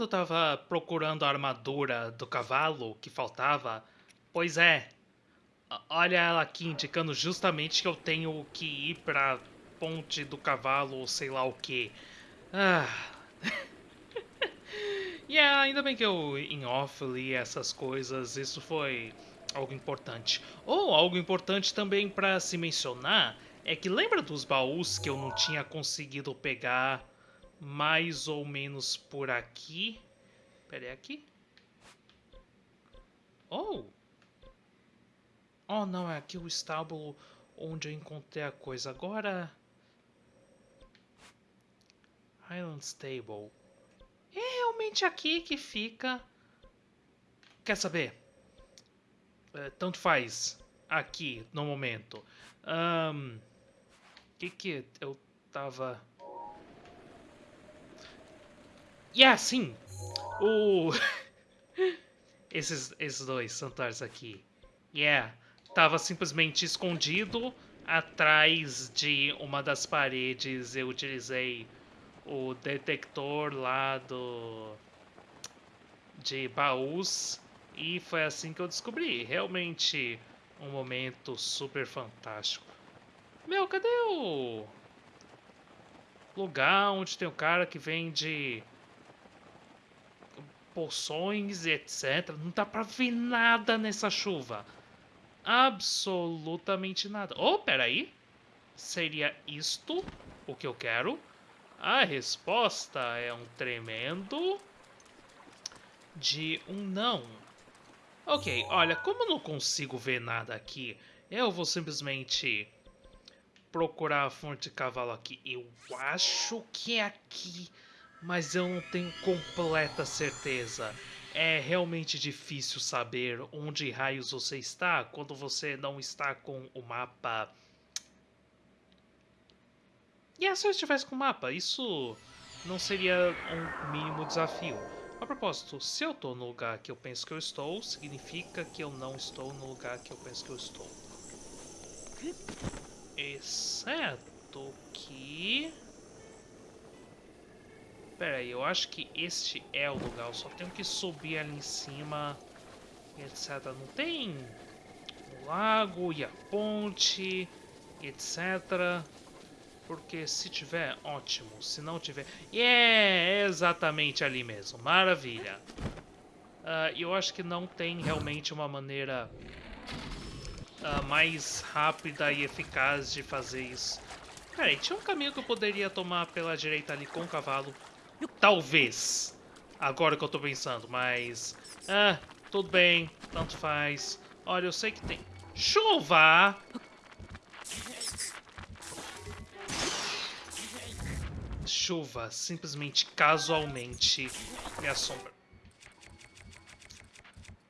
quando eu tava procurando a armadura do cavalo que faltava? Pois é. Olha ela aqui indicando justamente que eu tenho que ir pra ponte do cavalo ou sei lá o que. Ah. e yeah, ainda bem que eu em off li essas coisas, isso foi algo importante. Ou oh, algo importante também para se mencionar é que lembra dos baús que eu não tinha conseguido pegar mais ou menos por aqui? Pera aí, aqui? Oh! Oh, não, é aqui o estábulo onde eu encontrei a coisa. Agora... Highland Stable. É realmente aqui que fica... Quer saber? É, tanto faz aqui, no momento. Um, que que eu tava... Yeah, sim! O... esses, esses dois santuários aqui. Yeah, tava simplesmente escondido atrás de uma das paredes. Eu utilizei o detector lá do... de baús e foi assim que eu descobri. Realmente um momento super fantástico. Meu, cadê o lugar onde tem o cara que vende poções e etc. Não dá pra ver nada nessa chuva. Absolutamente nada. Oh, peraí. Seria isto o que eu quero? A resposta é um tremendo de um não. Ok, olha, como eu não consigo ver nada aqui, eu vou simplesmente procurar a fonte de cavalo aqui. Eu acho que é aqui, mas eu não tenho completa certeza. É realmente difícil saber onde raios você está quando você não está com o mapa. E é, se eu estivesse com o mapa, isso não seria um mínimo desafio. A propósito, se eu estou no lugar que eu penso que eu estou, significa que eu não estou no lugar que eu penso que eu estou. Exceto que... Pera aí, eu acho que este é o lugar. Eu só tenho que subir ali em cima, etc. Não tem o lago e a ponte, etc. Porque se tiver, ótimo. Se não tiver... Yeah, é exatamente ali mesmo. Maravilha. Uh, eu acho que não tem realmente uma maneira uh, mais rápida e eficaz de fazer isso. Peraí, tinha um caminho que eu poderia tomar pela direita ali com o cavalo. Talvez. Agora que eu tô pensando, mas... Ah, tudo bem. Tanto faz. Olha, eu sei que tem... Chuva! chuva simplesmente casualmente me assombra.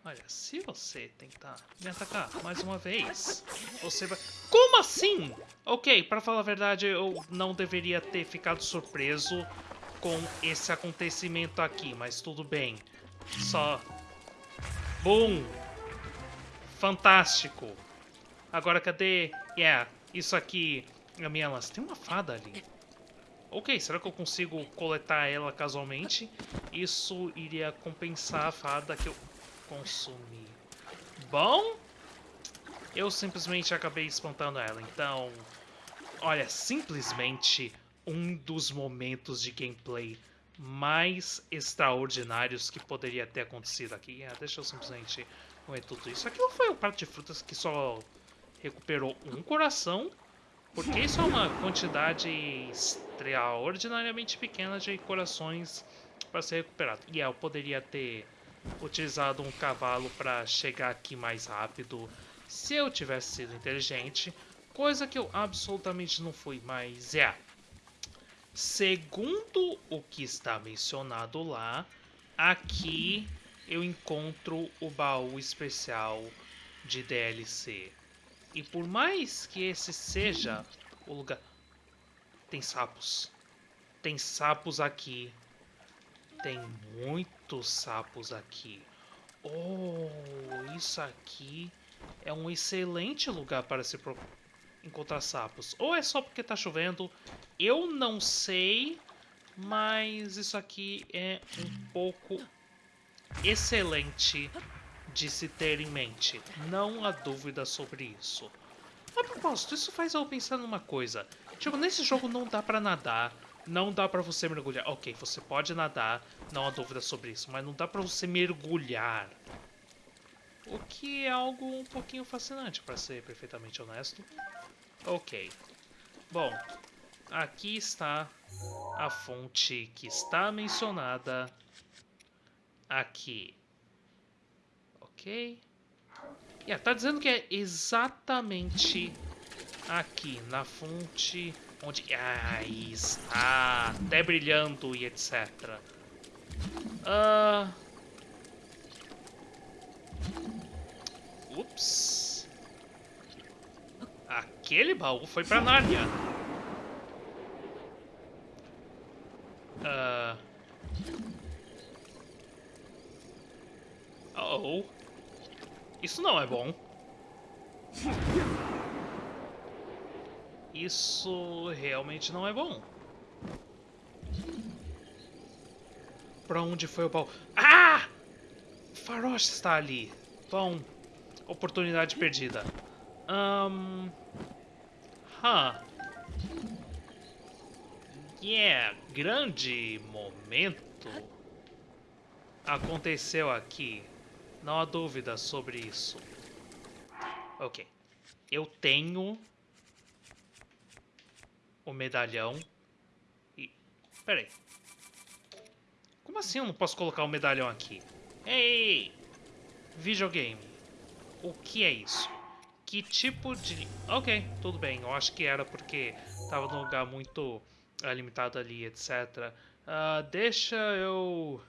Olha, se você tentar me atacar mais uma vez, você vai... Como assim? Ok, para falar a verdade, eu não deveria ter ficado surpreso com esse acontecimento aqui, mas tudo bem. Só... Boom! Fantástico! Agora cadê... Yeah, isso aqui... A minha lança. Tem uma fada ali. Ok, será que eu consigo coletar ela casualmente? Isso iria compensar a fada que eu consumi. Bom, eu simplesmente acabei espantando ela, então... Olha, simplesmente um dos momentos de gameplay mais extraordinários que poderia ter acontecido aqui. Ah, deixa eu simplesmente comer tudo isso. Aquilo foi um prato de frutas que só recuperou um coração porque isso é uma quantidade extraordinariamente pequena de corações para ser recuperado. E eu poderia ter utilizado um cavalo para chegar aqui mais rápido se eu tivesse sido inteligente, coisa que eu absolutamente não fui, mas é. Segundo o que está mencionado lá, aqui eu encontro o baú especial de DLC. E por mais que esse seja o lugar... Tem sapos. Tem sapos aqui. Tem muitos sapos aqui. Oh, isso aqui é um excelente lugar para se pro... encontrar sapos. Ou é só porque está chovendo, eu não sei, Mas isso aqui é um pouco excelente de se ter em mente. Não há dúvida sobre isso. A propósito, isso faz eu pensar numa coisa. Tipo, nesse jogo não dá pra nadar, não dá pra você mergulhar. Ok, você pode nadar, não há dúvida sobre isso, mas não dá pra você mergulhar. O que é algo um pouquinho fascinante, pra ser perfeitamente honesto. Ok. Bom, aqui está a fonte que está mencionada aqui. Ok. Yeah, tá dizendo que é exatamente aqui, na fonte onde... Ah, está até brilhando e etc. Uh... Ups. Aquele baú foi pra Nárnia. Uh... Oh. Isso não é bom. Isso realmente não é bom. Pra onde foi o baú? Ah! Faroche está ali. Bom, oportunidade perdida. Um... Huh. Yeah, grande momento aconteceu aqui. Não há dúvida sobre isso. Ok. Eu tenho o medalhão e... Peraí. Como assim eu não posso colocar o medalhão aqui? Ei! Videogame. O que é isso? Que tipo de... Ok, tudo bem. Eu acho que era porque tava num lugar muito uh, limitado ali, etc. Uh, ah, deixa eu...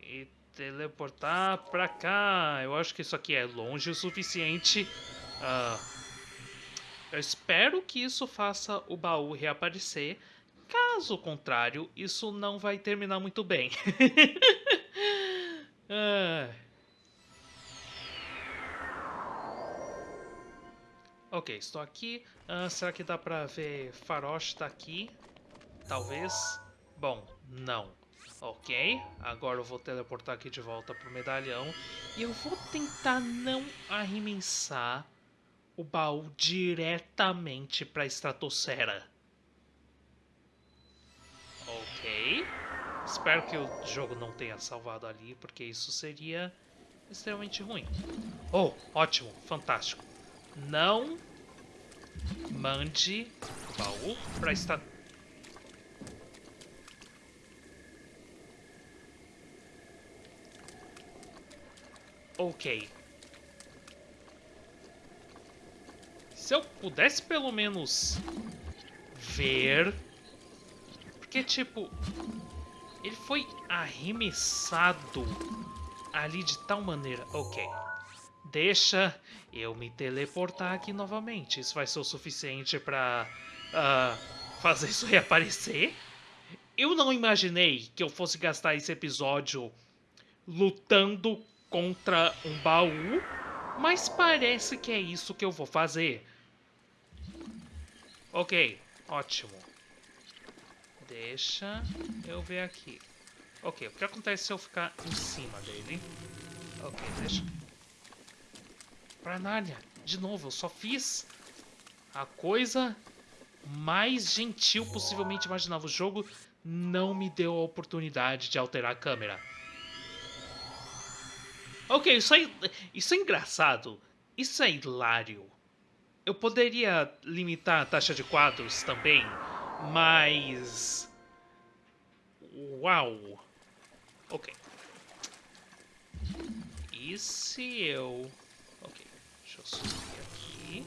E teleportar pra cá. Eu acho que isso aqui é longe o suficiente. Uh, eu espero que isso faça o baú reaparecer. Caso contrário, isso não vai terminar muito bem. ah. Ok, estou aqui. Ah, será que dá pra ver Faroche tá aqui? Talvez. Bom, não. Ok, agora eu vou teleportar aqui de volta pro medalhão. E eu vou tentar não arremessar o baú diretamente pra estratosfera. Ok. Espero que o jogo não tenha salvado ali, porque isso seria extremamente ruim. Oh, ótimo, fantástico. Não mande o baú pra estratosfera. Ok. Se eu pudesse pelo menos ver... Porque, tipo, ele foi arremessado ali de tal maneira... Ok, deixa eu me teleportar aqui novamente. Isso vai ser o suficiente pra uh, fazer isso reaparecer? Eu não imaginei que eu fosse gastar esse episódio lutando contra um baú, mas parece que é isso que eu vou fazer. Ok, ótimo. Deixa eu ver aqui. Ok, o que acontece se eu ficar em cima dele? Ok, deixa. Pra Nárnia, de novo, eu só fiz a coisa mais gentil possivelmente imaginável. O jogo não me deu a oportunidade de alterar a câmera. Ok, isso é, isso é engraçado. Isso é hilário. Eu poderia limitar a taxa de quadros também, mas... Uau! Ok. E se eu... Eu subir aqui.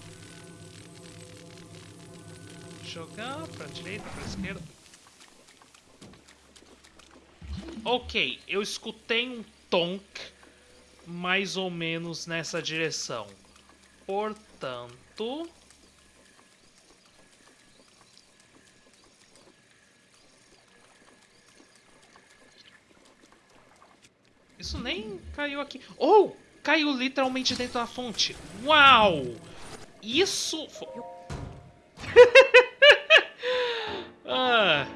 Jogar pra direita, pra esquerda. Ok, eu escutei um tonk mais ou menos nessa direção. Portanto... Isso nem caiu aqui. Oh! Caiu literalmente dentro da fonte. Uau! Isso... ah,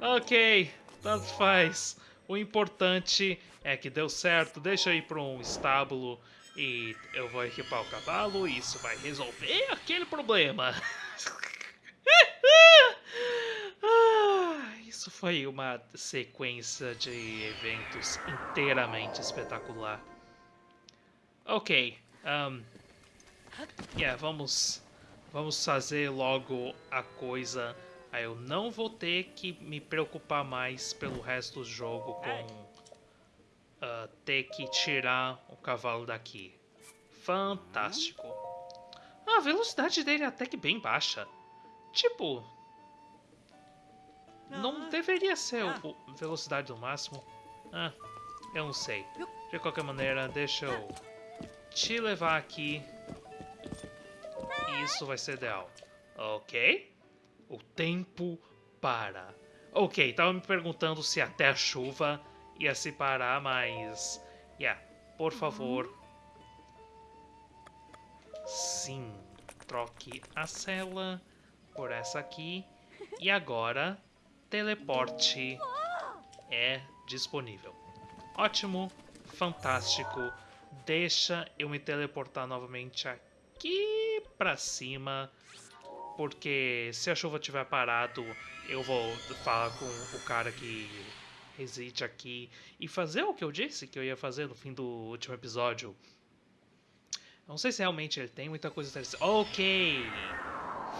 ok. Tanto faz. O importante é que deu certo. Deixa eu ir para um estábulo e eu vou equipar o cavalo e isso vai resolver aquele problema. ah, isso foi uma sequência de eventos inteiramente espetacular. Ok, um, yeah, vamos, vamos fazer logo a coisa. Aí eu não vou ter que me preocupar mais pelo resto do jogo com uh, ter que tirar o cavalo daqui. Fantástico. Ah, a velocidade dele é até que bem baixa. Tipo... Não deveria ser a velocidade do máximo. Ah, eu não sei. De qualquer maneira, deixa eu te levar aqui. Isso vai ser ideal. Ok? O tempo para. Ok, tava me perguntando se até a chuva ia se parar, mas... Yeah, por favor. Sim, troque a cela por essa aqui. E agora, teleporte é disponível. Ótimo, fantástico. Deixa eu me teleportar novamente aqui pra cima. Porque se a chuva tiver parado, eu vou falar com o cara que reside aqui e fazer o que eu disse que eu ia fazer no fim do último episódio. Não sei se realmente ele tem muita coisa interessante. Ok!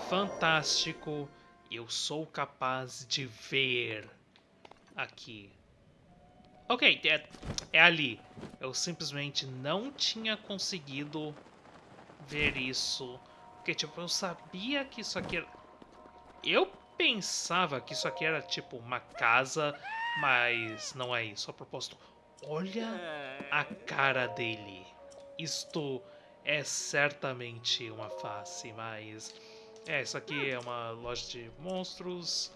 Fantástico! Eu sou capaz de ver aqui. Ok, é, é ali. Eu simplesmente não tinha conseguido ver isso. Porque, tipo, eu sabia que isso aqui era... Eu pensava que isso aqui era, tipo, uma casa mas não é isso a propósito. Olha a cara dele. Isto é certamente uma face, mas... É, isso aqui é uma loja de monstros.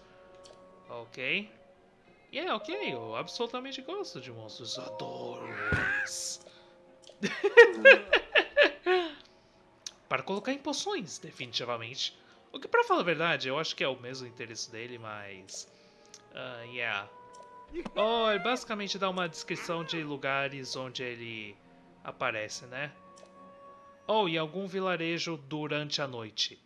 Ok. E yeah, é ok, eu absolutamente gosto de monstros. Adoro. Para colocar em poções, definitivamente. O que, pra falar a verdade, eu acho que é o mesmo interesse dele, mas... Uh, yeah. Oh, ele basicamente dá uma descrição de lugares onde ele aparece, né? Oh, em algum vilarejo durante a noite.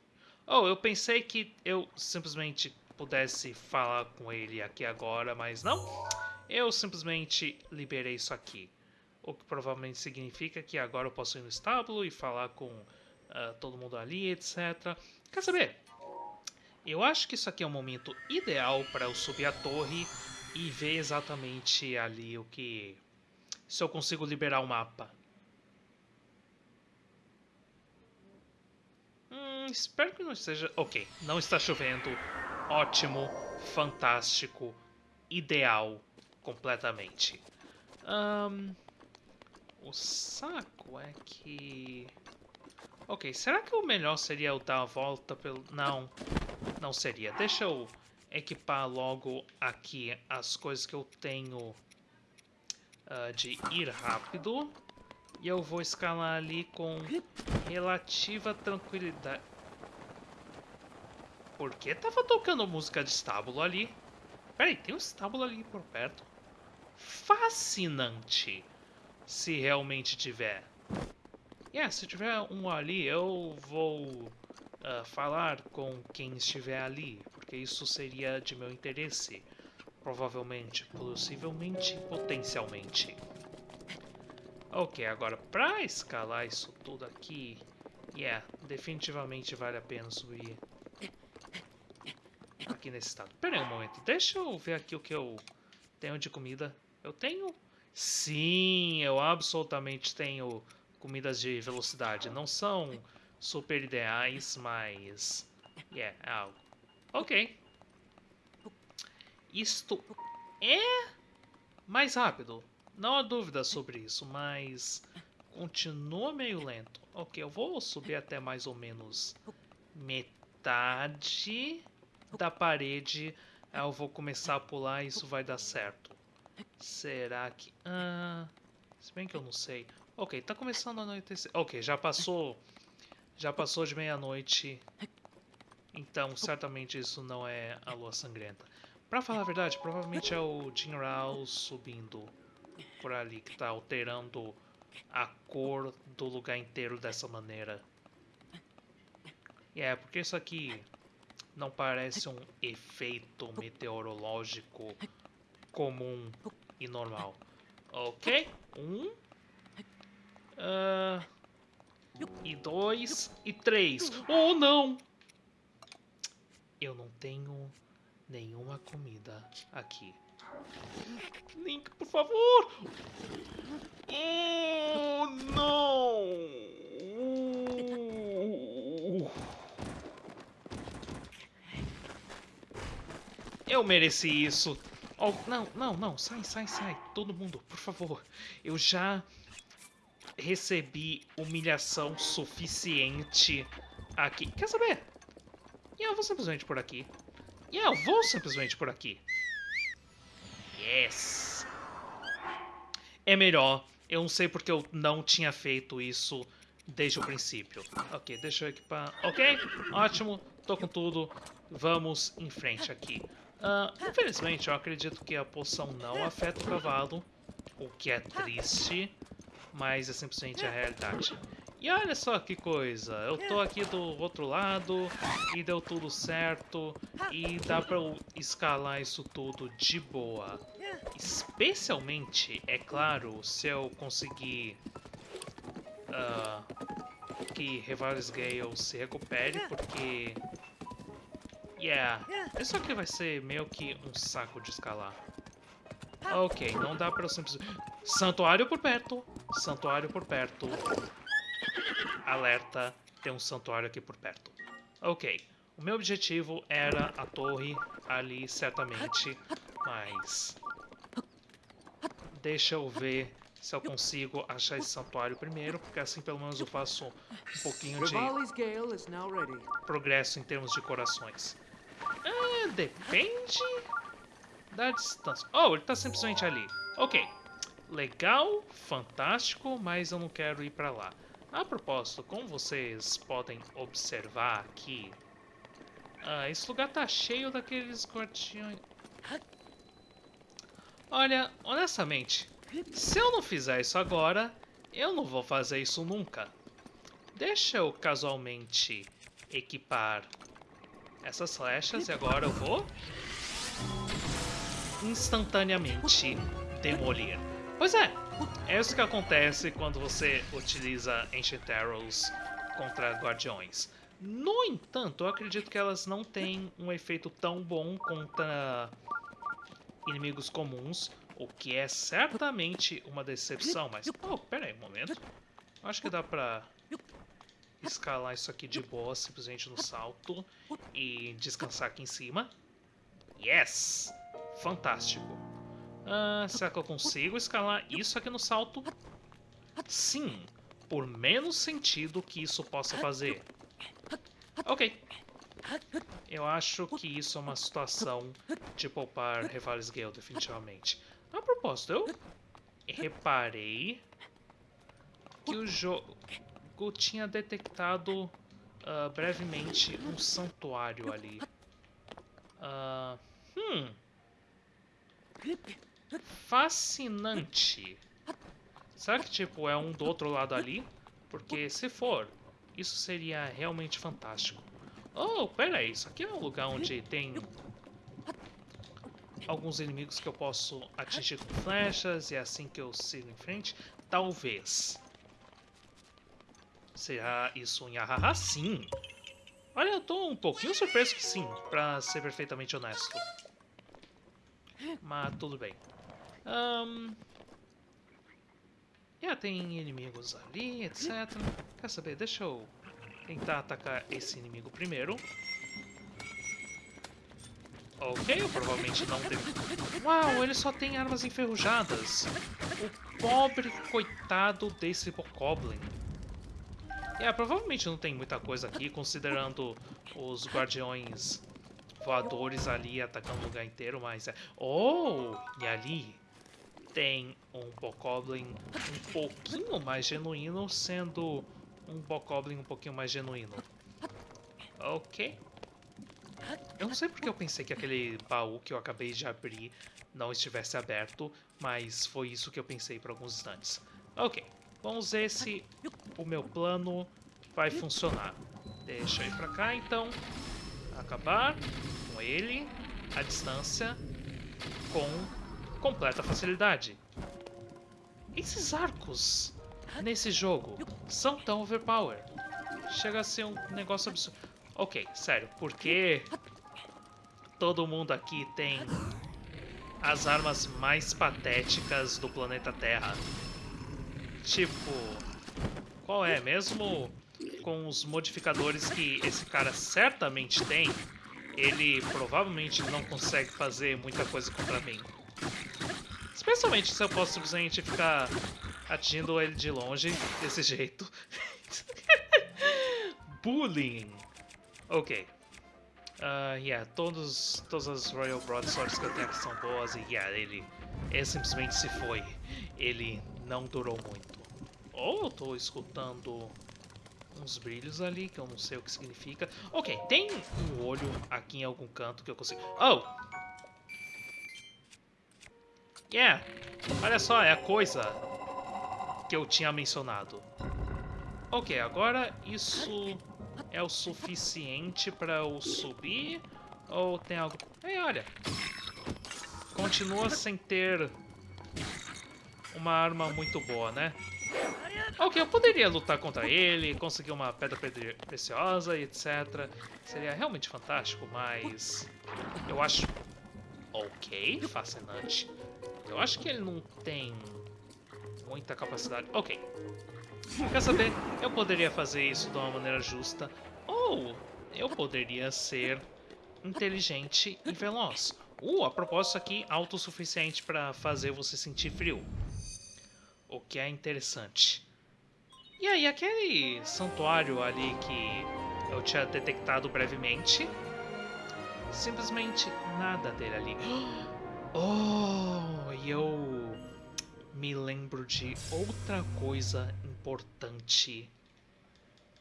Oh, eu pensei que eu simplesmente pudesse falar com ele aqui agora, mas não. Eu simplesmente liberei isso aqui. O que provavelmente significa que agora eu posso ir no estábulo e falar com uh, todo mundo ali, etc. Quer saber? Eu acho que isso aqui é o momento ideal para eu subir a torre e ver exatamente ali o que... Se eu consigo liberar o mapa. Hum, espero que não esteja... Ok, não está chovendo. Ótimo, fantástico, ideal, completamente. Um, o saco é que... Ok, será que o melhor seria eu dar a volta pelo... Não, não seria. Deixa eu equipar logo aqui as coisas que eu tenho uh, de ir rápido. E eu vou escalar ali com relativa tranquilidade. Por que tava tocando música de estábulo ali? Peraí, tem um estábulo ali por perto. Fascinante. Se realmente tiver. Yeah, se tiver um ali, eu vou uh, falar com quem estiver ali porque isso seria de meu interesse. Provavelmente, possivelmente, potencialmente. Ok, agora para escalar isso tudo aqui, yeah, definitivamente vale a pena subir aqui nesse estado. Pera aí um momento, deixa eu ver aqui o que eu tenho de comida. Eu tenho... Sim, eu absolutamente tenho comidas de velocidade. Não são super ideais, mas... Yeah, é algo. Ok. Isto é mais rápido. Não há dúvida sobre isso, mas continua meio lento. Ok, eu vou subir até mais ou menos metade da parede. Aí eu vou começar a pular e isso vai dar certo. Será que... Ah, se bem que eu não sei. Ok, tá começando a anoitecer. Ok, já passou... Já passou de meia-noite. Então, certamente isso não é a lua sangrenta. Pra falar a verdade, provavelmente é o Jinrao subindo por ali que tá alterando a cor do lugar inteiro dessa maneira. E é, porque isso aqui não parece um efeito meteorológico comum e normal. Ok? Um. Uh, e dois. E três. Oh, não! Eu não tenho nenhuma comida aqui. Link, por favor! Oh, não! Eu mereci isso. Oh, não, não, não. Sai, sai, sai. Todo mundo, por favor. Eu já recebi humilhação suficiente aqui. Quer saber? Eu vou simplesmente por aqui. Eu vou simplesmente por aqui. Yes! É melhor. Eu não sei porque eu não tinha feito isso desde o princípio. Ok, deixa eu equipar. Ok, ótimo. Tô com tudo. Vamos em frente aqui. Uh, infelizmente, eu acredito que a poção não afeta o cavalo. O que é triste. Mas é simplesmente a realidade. E olha só que coisa, eu tô aqui do outro lado e deu tudo certo e dá pra eu escalar isso tudo de boa. Especialmente, é claro, se eu conseguir uh, que Revalis Gale se recupere, porque... Yeah, isso aqui vai ser meio que um saco de escalar. Ok, não dá pra eu simplesmente... Santuário por perto, santuário por perto. Alerta, tem um santuário aqui por perto. Ok, o meu objetivo era a torre ali, certamente, mas... Deixa eu ver se eu consigo achar esse santuário primeiro, porque assim pelo menos eu faço um pouquinho de progresso em termos de corações. Depende da distância. Oh, ele está simplesmente ali. Ok. Legal, fantástico, mas eu não quero ir para lá. A propósito, como vocês podem observar aqui, ah, esse lugar tá cheio daqueles guardiões... Olha, honestamente, se eu não fizer isso agora, eu não vou fazer isso nunca. Deixa eu casualmente equipar essas flechas e agora eu vou instantaneamente demolir. Pois é, é isso que acontece quando você utiliza Ancient Arrows contra guardiões. No entanto, eu acredito que elas não têm um efeito tão bom contra inimigos comuns, o que é certamente uma decepção, mas... Oh, pera aí um momento. Acho que dá pra escalar isso aqui de boa, simplesmente no salto, e descansar aqui em cima. Yes! Fantástico. Ah, será que eu consigo escalar isso aqui no salto? Sim, por menos sentido que isso possa fazer. Ok. Eu acho que isso é uma situação de poupar Revales Gale, definitivamente. A propósito, eu reparei que o jogo tinha detectado uh, brevemente um santuário ali. Uh, hum fascinante. Será que, tipo, é um do outro lado ali? Porque, se for, isso seria realmente fantástico. Oh, pera aí, isso aqui é um lugar onde tem alguns inimigos que eu posso atingir com flechas e é assim que eu sigo em frente? Talvez. Será isso um Yahaha? Sim. Olha, eu tô um pouquinho surpreso que sim, pra ser perfeitamente honesto. Mas tudo bem. Um... Yeah, tem inimigos ali, etc. Quer saber? Deixa eu tentar atacar esse inimigo primeiro. Ok, eu provavelmente não devo... Uau, ele só tem armas enferrujadas. O pobre coitado desse Bokoblin. É, provavelmente não tem muita coisa aqui, considerando os guardiões voadores ali atacando o lugar inteiro, mas é... Oh! E ali tem um Bokoblin um pouquinho mais genuíno, sendo um Bokoblin um pouquinho mais genuíno. Ok. Eu não sei porque eu pensei que aquele baú que eu acabei de abrir não estivesse aberto, mas foi isso que eu pensei por alguns instantes. Ok, vamos ver se o meu plano vai funcionar. Deixa eu ir pra cá, então. Acabar com ele, a distância, com completa facilidade. Esses arcos nesse jogo são tão overpower. Chega a ser um negócio absurdo. Ok, sério, porque todo mundo aqui tem as armas mais patéticas do planeta Terra. Tipo, qual é? Mesmo com os modificadores que esse cara certamente tem, ele provavelmente não consegue fazer muita coisa contra mim. Especialmente se eu posso simplesmente ficar atingindo ele de longe desse jeito. Bullying. Ok. Uh, yeah, todos, todas as Royal Broadswords que eu tenho aqui são boas e yeah, ele, ele simplesmente se foi. Ele não durou muito. Ou oh, tô escutando uns brilhos ali que eu não sei o que significa. Ok, tem um olho aqui em algum canto que eu consigo... Oh! Yeah! Olha só, é a coisa que eu tinha mencionado. Ok, agora isso é o suficiente para eu subir? Ou tem algo... Ei, olha! Continua sem ter uma arma muito boa, né? Ok, eu poderia lutar contra ele, conseguir uma pedra preciosa e etc. Seria realmente fantástico, mas... Eu acho... Ok, fascinante. Eu acho que ele não tem muita capacidade. Ok. Quer saber? Eu poderia fazer isso de uma maneira justa. Ou eu poderia ser inteligente e veloz. Uh, a propósito aqui, autossuficiente para fazer você sentir frio. O que é interessante. E aí, aquele santuário ali que eu tinha detectado brevemente, simplesmente nada dele ali. Oh, e eu me lembro de outra coisa importante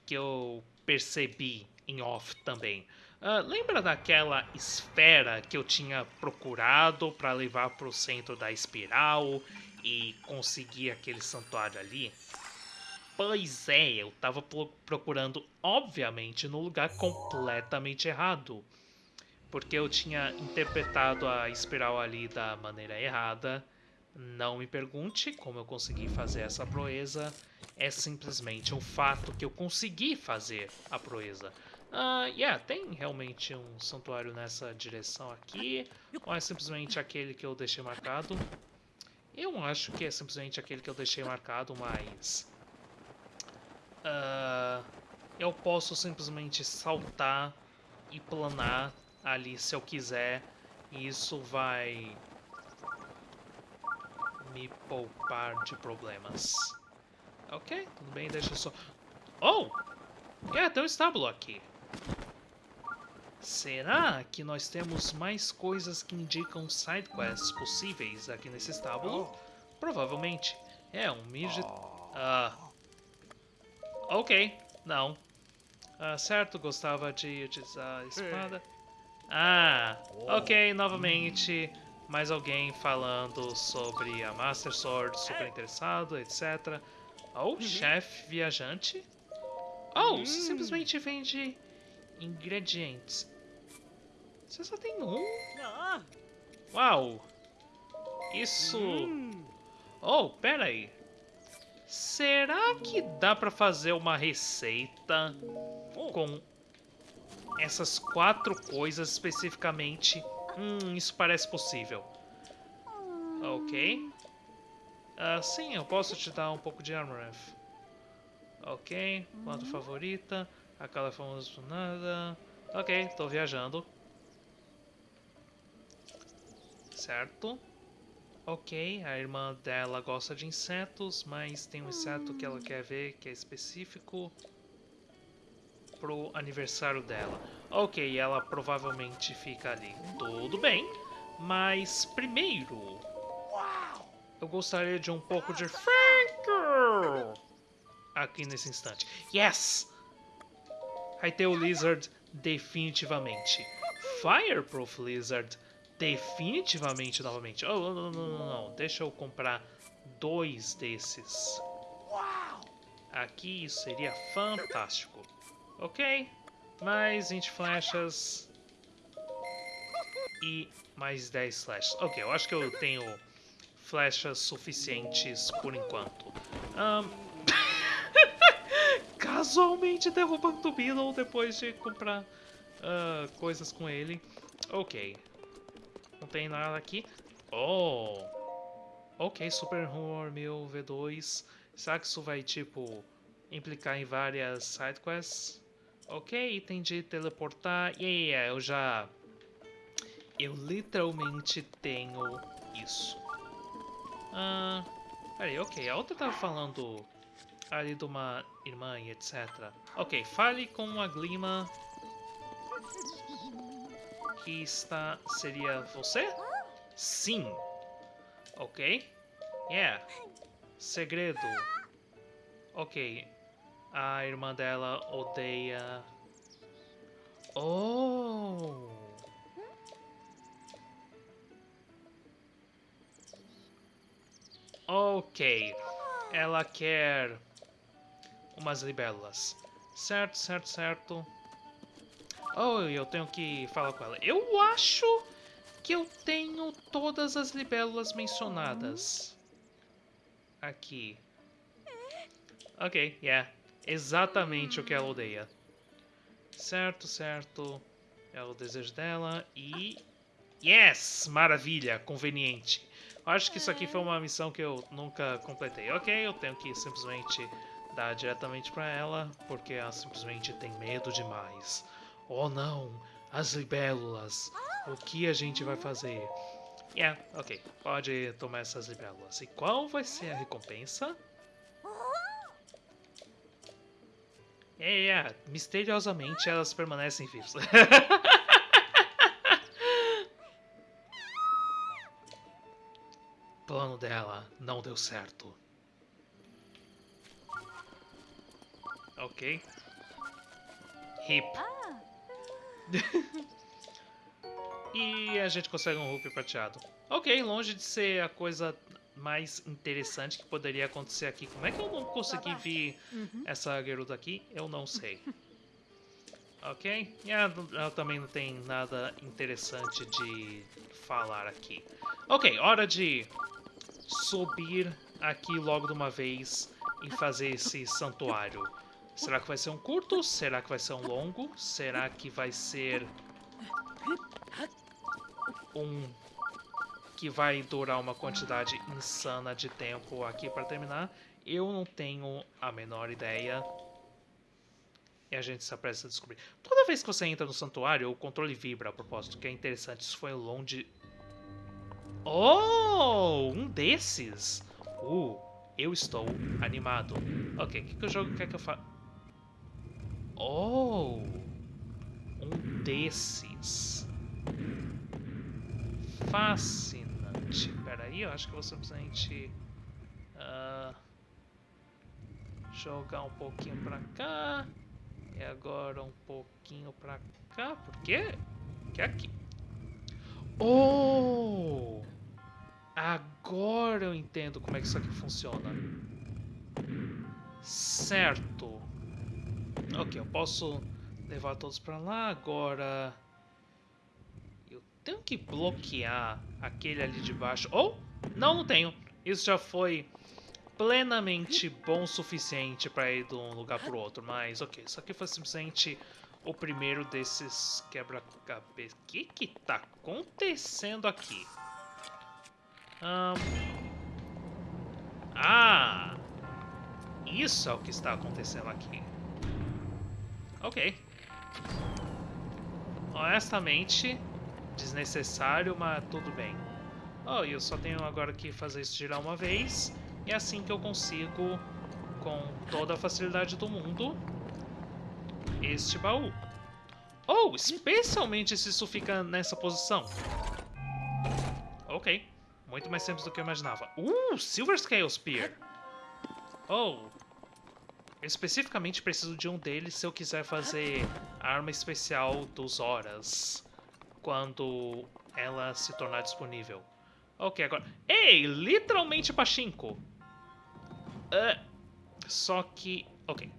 que eu percebi em off também. Uh, lembra daquela esfera que eu tinha procurado para levar para o centro da espiral e conseguir aquele santuário ali? Pois é, eu estava procurando, obviamente, no lugar completamente errado porque eu tinha interpretado a espiral ali da maneira errada. Não me pergunte como eu consegui fazer essa proeza. É simplesmente um fato que eu consegui fazer a proeza. Uh, yeah, tem realmente um santuário nessa direção aqui. Ou é simplesmente aquele que eu deixei marcado? Eu acho que é simplesmente aquele que eu deixei marcado, mas... Uh, eu posso simplesmente saltar e planar ali se eu quiser. E isso vai me poupar de problemas. Ok, tudo bem, deixa só... Oh! É, tem um estábulo aqui. Será que nós temos mais coisas que indicam sidequests possíveis aqui nesse estábulo? Provavelmente. É, um midget... Ah... Ok, não. Ah, certo, gostava de utilizar a espada. Ah, ok, novamente mais alguém falando sobre a Master Sword, super interessado, etc. Ou oh, chefe viajante. Oh, você simplesmente vende ingredientes. Você só tem um? Uau! Isso... Oh, pera aí. Será que dá pra fazer uma receita com essas quatro coisas especificamente. Hum, isso parece possível. Ok. Uh, sim, eu posso te dar um pouco de Armoreth. Ok, quanto uhum. favorita. Aquela famosa nada. Ok, tô viajando. Certo. Ok, a irmã dela gosta de insetos, mas tem um inseto que ela quer ver que é específico pro aniversário dela. Ok, ela provavelmente fica ali. Tudo bem, mas primeiro... Eu gostaria de um pouco de Frank aqui nesse instante. Yes! Vai ter o Lizard definitivamente. Fireproof Lizard. Definitivamente novamente. Oh, não, não, não, não, não. Deixa eu comprar dois desses. Aqui isso seria fantástico. Ok. Mais 20 flechas. E mais 10 flechas. Ok, eu acho que eu tenho flechas suficientes por enquanto. Um... Casualmente derrubando o Beetle depois de comprar uh, coisas com ele. Ok. Não tem nada aqui. Oh! Ok, Super Horror meu V2. Será que isso vai, tipo, implicar em várias sidequests? Ok, item de teleportar. Yeah, yeah, eu já... Eu literalmente tenho isso. Ah, peraí, ok. A outra tava falando ali de uma irmã e etc. Ok, fale com a Glima. Que está... Seria você? Sim. Ok. Yeah. Segredo. Ok. A irmã dela odeia... Oh! Ok. Ela quer umas libélulas. Certo, certo, certo. Oh, eu tenho que falar com ela. Eu acho que eu tenho todas as libélulas mencionadas. Aqui. Ok, yeah. Exatamente o que ela odeia. Certo, certo. É o desejo dela e... Yes! Maravilha! Conveniente. Acho que isso aqui foi uma missão que eu nunca completei. Ok, eu tenho que simplesmente dar diretamente pra ela, porque ela simplesmente tem medo demais. Oh não! As libélulas! O que a gente vai fazer? Yeah, ok. Pode tomar essas libélulas. E qual vai ser a recompensa? É, yeah, misteriosamente elas permanecem vivas. plano dela não deu certo. Ok. Hip. e a gente consegue um Rupi prateado. Ok, longe de ser a coisa mais interessante que poderia acontecer aqui. Como é que eu não consegui ver uhum. essa garota aqui? Eu não sei. Ok? E ela, ela, também não tem nada interessante de falar aqui. Ok, hora de subir aqui logo de uma vez e fazer esse santuário. Será que vai ser um curto? Será que vai ser um longo? Será que vai ser um que vai durar uma quantidade insana de tempo aqui para terminar? Eu não tenho a menor ideia. E a gente se apressa a descobrir. Toda vez que você entra no santuário, o controle vibra a propósito, que é interessante. Isso foi longe Oh, um desses. Uh, eu estou animado. Ok, o que, que o jogo quer que eu faça? Oh, um desses. Fascinante. Pera aí, eu acho que vou simplesmente uh, jogar um pouquinho pra cá. E agora um pouquinho pra cá. Por quê? Que é aqui. Oh! Agora eu entendo como é que isso aqui funciona. Certo. Ok, eu posso levar todos pra lá. Agora... Tenho que bloquear aquele ali de baixo. Oh! Não, não tenho. Isso já foi plenamente bom o suficiente para ir de um lugar para outro. Mas, ok, isso aqui foi simplesmente o primeiro desses quebra-cabeça. O que que tá acontecendo aqui? Um... Ah! Isso é o que está acontecendo aqui. Ok. Honestamente, desnecessário, mas tudo bem. Oh, eu só tenho agora que fazer isso girar uma vez. E é assim que eu consigo, com toda a facilidade do mundo, este baú. Oh, especialmente se isso fica nessa posição. Ok. Muito mais simples do que eu imaginava. Uh, Silver Scale Spear. Oh. Eu especificamente preciso de um deles se eu quiser fazer a arma especial dos Horas. Quando ela se tornar disponível. Ok, agora... Ei, literalmente pachinko! Uh, só que... Ok.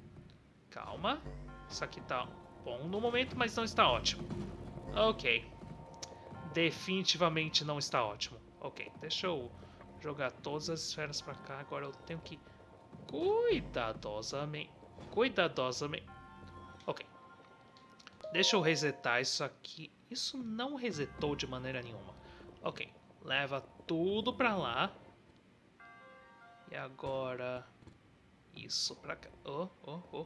Calma. Isso aqui tá bom no momento, mas não está ótimo. Ok. Definitivamente não está ótimo. Ok, deixa eu jogar todas as esferas pra cá. Agora eu tenho que cuidadosamente... Cuidadosamente... Deixa eu resetar isso aqui. Isso não resetou de maneira nenhuma. Ok. Leva tudo pra lá. E agora... Isso pra cá. Oh, oh, oh.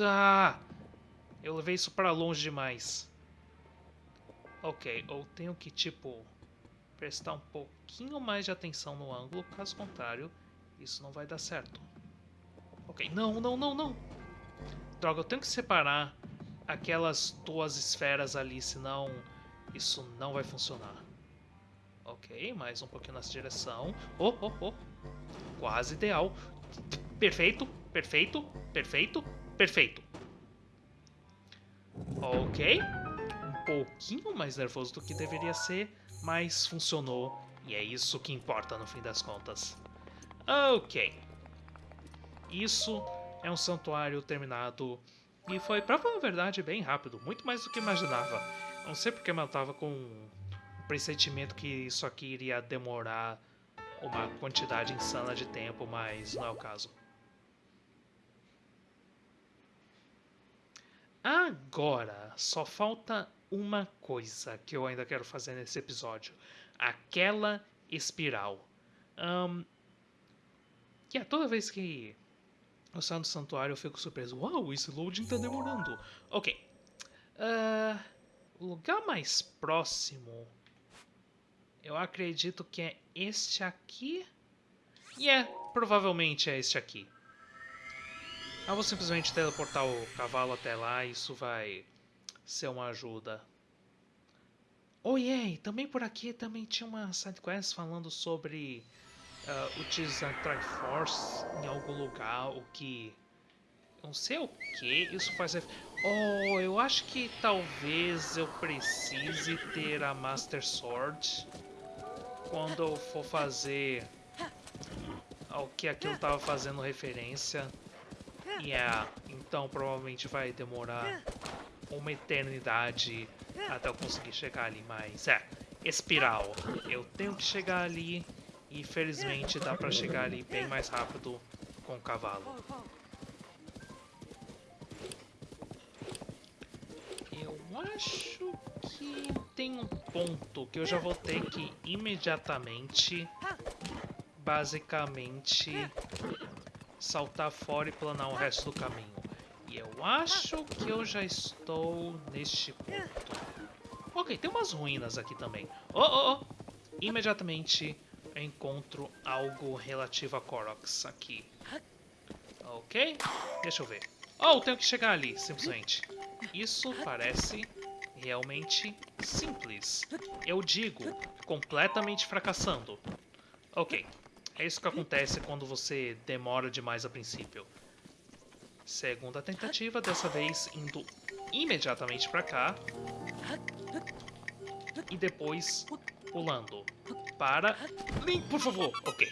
Ah! Eu levei isso pra longe demais. Ok, ou tenho que, tipo, prestar um pouquinho mais de atenção no ângulo, caso contrário, isso não vai dar certo. Ok, não, não, não, não! Droga, eu tenho que separar aquelas duas esferas ali, senão isso não vai funcionar. Ok, mais um pouquinho nessa direção. Oh, oh, oh! Quase ideal. Perfeito, perfeito, perfeito, perfeito. Ok. Um pouquinho mais nervoso do que deveria ser, mas funcionou. E é isso que importa no fim das contas. Ok. Isso é um santuário terminado. E foi, pra falar a verdade, bem rápido. Muito mais do que imaginava. Não sei porque eu tava com um pressentimento que isso aqui iria demorar uma quantidade insana de tempo, mas não é o caso. Agora, só falta uma coisa que eu ainda quero fazer nesse episódio. Aquela espiral. Um, yeah, toda vez que eu saio do santuário eu fico surpreso. Uau, esse loading tá demorando. Ok. Uh, o lugar mais próximo... Eu acredito que é este aqui. E é, provavelmente é este aqui. Eu vou simplesmente teleportar o cavalo até lá e isso vai ser uma ajuda. Oh, yeah, também por aqui também tinha uma sidequest falando sobre uh, utilizar Triforce em algum lugar, o que... Não sei o que isso faz... Oh, eu acho que talvez eu precise ter a Master Sword quando eu for fazer ao que aquilo estava fazendo referência. Yeah, então provavelmente vai demorar uma eternidade até eu conseguir chegar ali, mas é, espiral. Eu tenho que chegar ali e felizmente dá pra chegar ali bem mais rápido com o cavalo. Eu acho que tem um ponto que eu já vou ter que imediatamente, basicamente, saltar fora e planar o resto do caminho. E eu acho que eu já estou neste ponto. Ok, tem umas ruínas aqui também. Oh, oh, oh! Imediatamente eu encontro algo relativo a Koroks aqui. Ok, deixa eu ver. Oh, tenho que chegar ali, simplesmente. Isso parece realmente simples. Eu digo, completamente fracassando. Ok, é isso que acontece quando você demora demais a princípio. Segunda tentativa, dessa vez indo imediatamente pra cá. E depois pulando. Para... Link, por favor! Ok.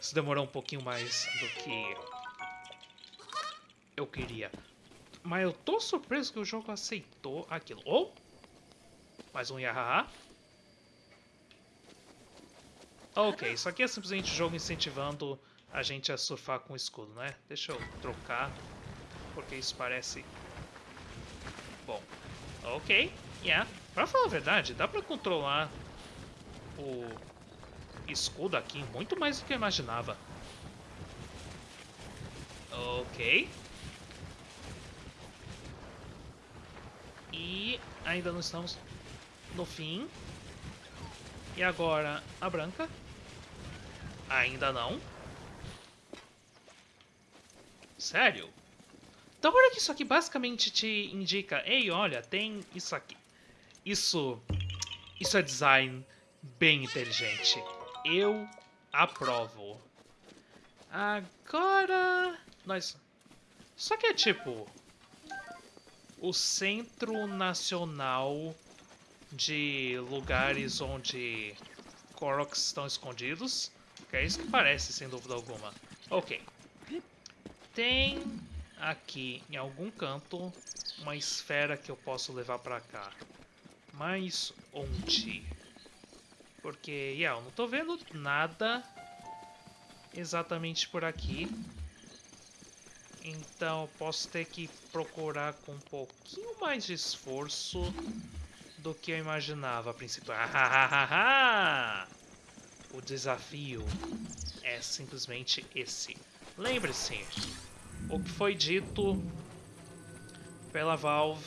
Isso demorou um pouquinho mais do que eu queria. Mas eu tô surpreso que o jogo aceitou aquilo. Oh! Mais um Yahaha. Ok, isso aqui é simplesmente o jogo incentivando a gente a surfar com o escudo, né? Deixa eu trocar, porque isso parece... Bom, ok, yeah. Pra falar a verdade, dá pra controlar o escudo aqui muito mais do que eu imaginava. Ok. E ainda não estamos no fim. E agora a branca. Ainda não. Sério? Então olha que isso aqui basicamente te indica, ei, olha, tem isso aqui. Isso, isso é design bem inteligente. Eu aprovo. Agora, nós... Só que é tipo... o Centro Nacional de lugares onde Koroks estão escondidos. Que é isso que parece, sem dúvida alguma. Ok. Tem aqui, em algum canto, uma esfera que eu posso levar pra cá. Mas onde? Porque, yeah, eu não tô vendo nada exatamente por aqui. Então posso ter que procurar com um pouquinho mais de esforço do que eu imaginava a princípio. Ah, o desafio é simplesmente esse. Lembre-se, o que foi dito pela Valve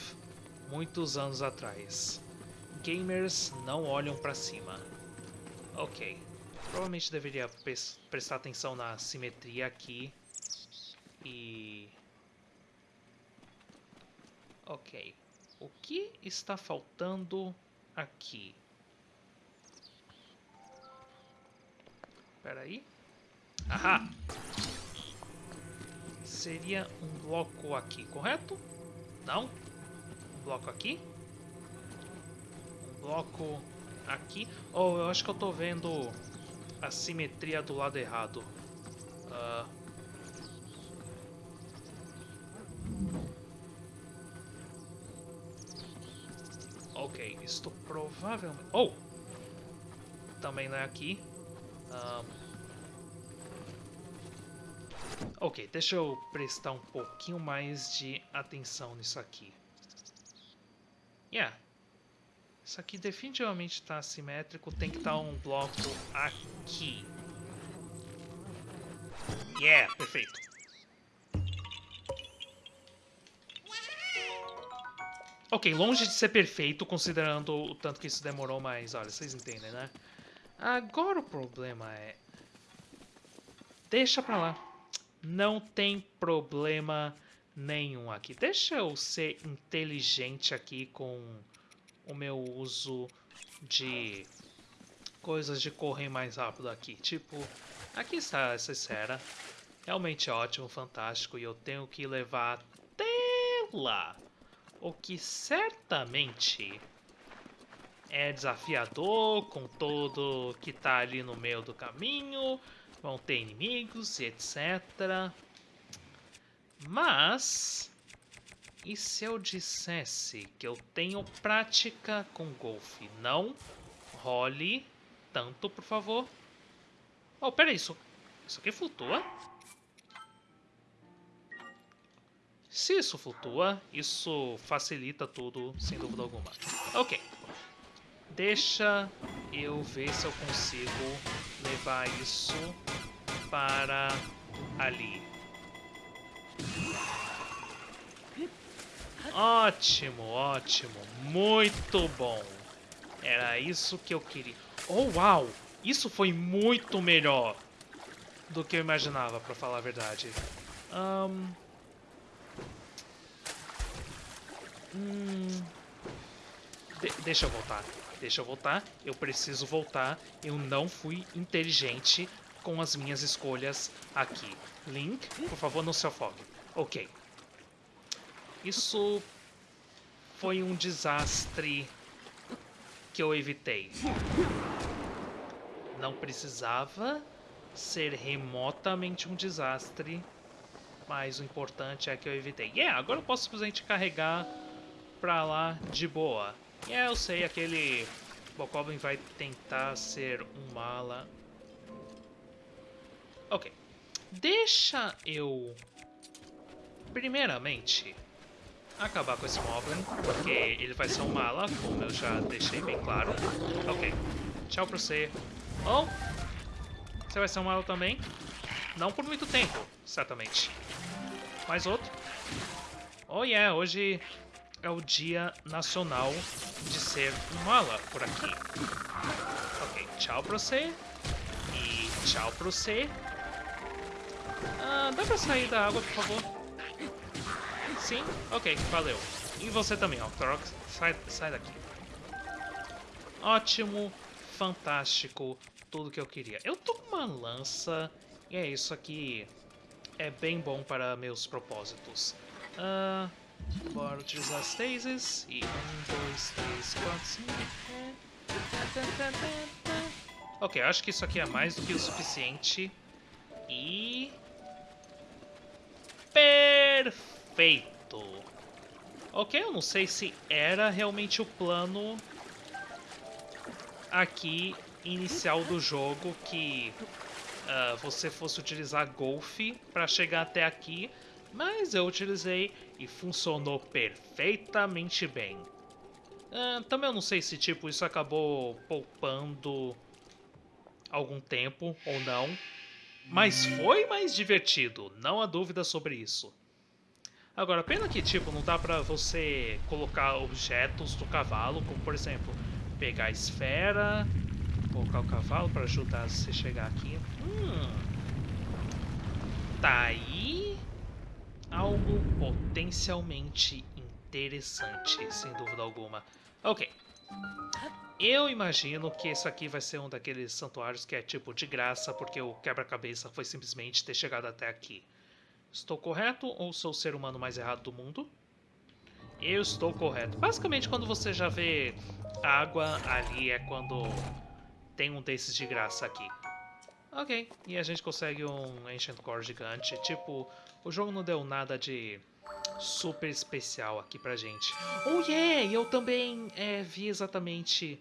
muitos anos atrás. Gamers não olham para cima. Ok. Provavelmente deveria prestar atenção na simetria aqui. E... Ok. O que está faltando aqui? Espera aí. Ahá! Seria um bloco aqui, correto? Não? Um bloco aqui? Bloco aqui? Oh, eu acho que eu tô vendo a simetria do lado errado. Uh, Ok, isto provavelmente... Oh! Também não é aqui. Um... Ok, deixa eu prestar um pouquinho mais de atenção nisso aqui. Yeah. Isso aqui definitivamente está assimétrico. Tem que estar tá um bloco aqui. Yeah, perfeito. Ok, longe de ser perfeito, considerando o tanto que isso demorou, mas olha, vocês entendem, né? Agora o problema é... Deixa pra lá. Não tem problema nenhum aqui. Deixa eu ser inteligente aqui com o meu uso de coisas de correr mais rápido aqui. Tipo, aqui está essa esfera. Realmente ótimo, fantástico. E eu tenho que levar até lá. O que certamente é desafiador com todo que tá ali no meio do caminho. Vão ter inimigos e etc. Mas... E se eu dissesse que eu tenho prática com golfe? Não role tanto, por favor. Oh, peraí, isso, isso aqui flutua? Se isso flutua, isso facilita tudo, sem dúvida alguma. Ok. Deixa eu ver se eu consigo levar isso para ali. Ótimo, ótimo. Muito bom. Era isso que eu queria. Oh, uau! Isso foi muito melhor do que eu imaginava, para falar a verdade. Um, Hum... De deixa eu voltar. Deixa eu voltar. Eu preciso voltar. Eu não fui inteligente com as minhas escolhas aqui. Link, por favor, não se afogue. Ok. Isso foi um desastre que eu evitei. Não precisava ser remotamente um desastre, mas o importante é que eu evitei. Yeah, agora eu posso simplesmente carregar pra lá de boa. É, eu sei, aquele Bokoblin vai tentar ser um mala. Ok. Deixa eu... Primeiramente, acabar com esse Moblin, porque ele vai ser um mala, como eu já deixei bem claro. Ok. Tchau pra você. Oh! Você vai ser um mala também? Não por muito tempo, certamente. Mais outro. Oh yeah, hoje é o Dia Nacional de Ser um Mala por aqui. Ok, tchau pra você. E tchau pra você. Ah, dá pra sair da água, por favor? Sim? Ok, valeu. E você também, Octorox. Sai, sai daqui. Ótimo, fantástico, tudo que eu queria. Eu tô com uma lança e é isso aqui. É bem bom para meus propósitos. Uh... Bora utilizar as stasis. E um, dois, três, quatro, cinco. Ok, acho que isso aqui é mais do que o suficiente. E... Perfeito! Ok, eu não sei se era realmente o plano aqui inicial do jogo que uh, você fosse utilizar golfe para chegar até aqui, mas eu utilizei e funcionou perfeitamente bem. Uh, também eu não sei se tipo isso acabou poupando algum tempo ou não, mas foi mais divertido, não há dúvida sobre isso. Agora, pena que tipo não dá pra você colocar objetos do cavalo, como por exemplo, pegar a esfera, colocar o cavalo para ajudar você chegar aqui. Hum, tá aí algo potencialmente interessante, sem dúvida alguma. Ok. Eu imagino que isso aqui vai ser um daqueles santuários que é tipo de graça, porque o quebra-cabeça foi simplesmente ter chegado até aqui. Estou correto ou sou o ser humano mais errado do mundo? Eu estou correto. Basicamente, quando você já vê água ali, é quando tem um desses de graça aqui. Ok, e a gente consegue um Ancient Core gigante. Tipo, o jogo não deu nada de super especial aqui pra gente. Oh yeah, eu também é, vi exatamente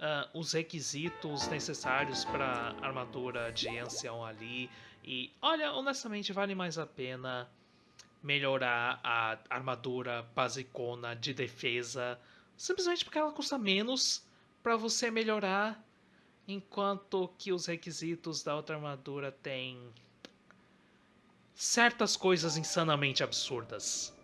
uh, os requisitos necessários pra armadura de ancião ali. E olha, honestamente vale mais a pena melhorar a armadura basicona de defesa, simplesmente porque ela custa menos para você melhorar, enquanto que os requisitos da outra armadura têm certas coisas insanamente absurdas.